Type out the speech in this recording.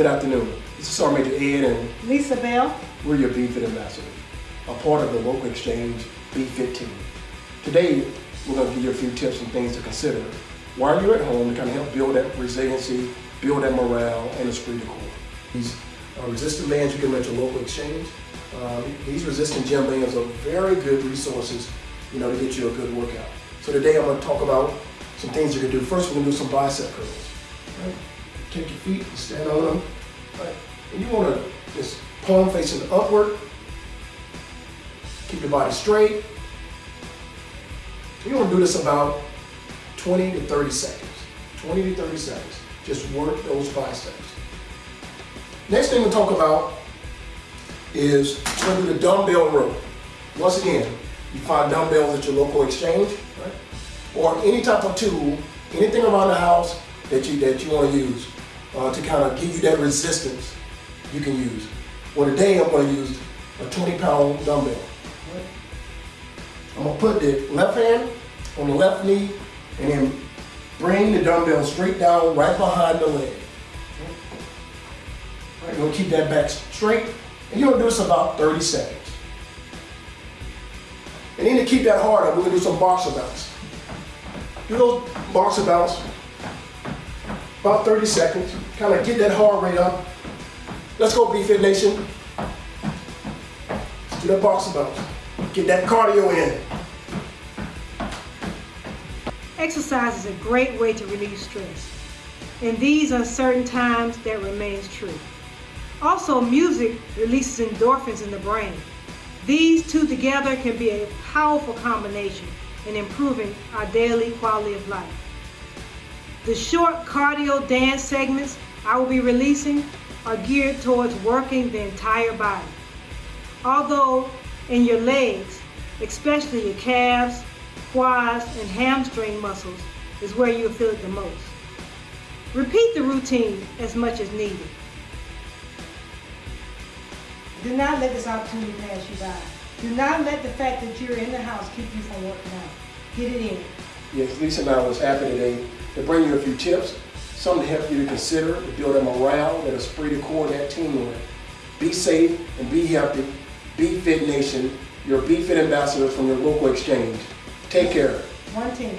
Good afternoon. This is Sergeant Major Ed and Lisa Bell. we're your BFIT ambassadors, a part of the local exchange B15. Today, we're going to give you a few tips and things to consider while you're at home to kind of help build that resiliency, build that morale, and esprit de corps. These uh, resistant bands you can rent at your local exchange. Um, these resistant gym bands are very good resources, you know, to get you a good workout. So today I'm going to talk about some things you can do. First, we're going to do some bicep curls. Right? Take your feet, and stand on them. Right? And you want to just palm facing upward. Keep your body straight. You want to do this about 20 to 30 seconds. 20 to 30 seconds. Just work those biceps. Next thing we'll talk about is we're going to do the dumbbell row. Once again, you find dumbbells at your local exchange, right? Or any type of tool, anything around the house that you that you want to use uh, to kind of give you that resistance you can use. Well, today I'm going to use a 20 pound dumbbell. I'm going to put the left hand on the left knee and then bring the dumbbell straight down right behind the leg. Right, you're going to keep that back straight and you're going to do this about 30 seconds. And then to keep that harder, we're going to do some boxer bounce. Do those boxer bounce about 30 seconds. Kind of get that heart rate up. Let's go, BFit Nation. Do that boxer bounce. Get that cardio in. Exercise is a great way to relieve stress. In these uncertain times, that remains true. Also, music releases endorphins in the brain. These two together can be a powerful combination in improving our daily quality of life. The short cardio dance segments I will be releasing are geared towards working the entire body. Although in your legs, especially your calves, quads, and hamstring muscles is where you'll feel it the most. Repeat the routine as much as needed. Do not let this opportunity pass you by. Do not let the fact that you're in the house keep you from working out. Get it in. Yes, Lisa and I was happy today to bring you a few tips, something to help you to consider to build a morale, that esprit de corps, that team. teamwork. Be safe and be healthy. Be Fit Nation, your Be Fit ambassadors from your local exchange. Take care. One team.